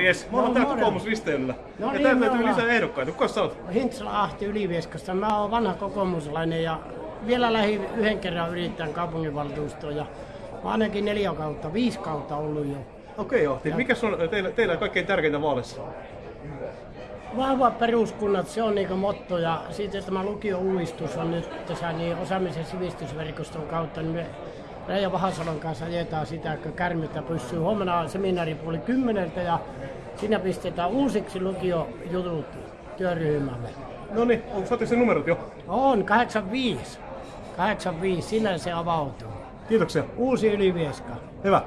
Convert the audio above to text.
Morjes, mä oon No, täällä kokoomusristeilyllä. No ja niin, täältä me löytyy lisää ehdokkaita. Kuka sä oot? Hintsala Ahti Ylivieskasta. Mä oon vanha kokoomuslainen ja vielä lähi yhden kerran yrittäjän kaupunginvaltuustoon. Ja mä oon ainakin neljä kautta, viisi kautta ollut jo. Okei, Ahti. Mikä on teillä, teillä kaikkein tärkeintä vaaleissa? Vahvat peruskunnat, se on niinku motto ja sitten tämä lukio-uudistus on nyt tässä niin osaamisen sivistysverkoston kautta, niin me Reijo Vahasalon kanssa ajetaan sitä, että kärmittä pysyy. Huomenna on seminaari puoli kymmeneltä ja siinä pistetään uusiksi lukiojutut työryhmälle. No niin, onko saatte sen numerot jo? On 85. 85, sinä se avautuu. Kiitoksia. Uusi Ylivieska. Hyvä.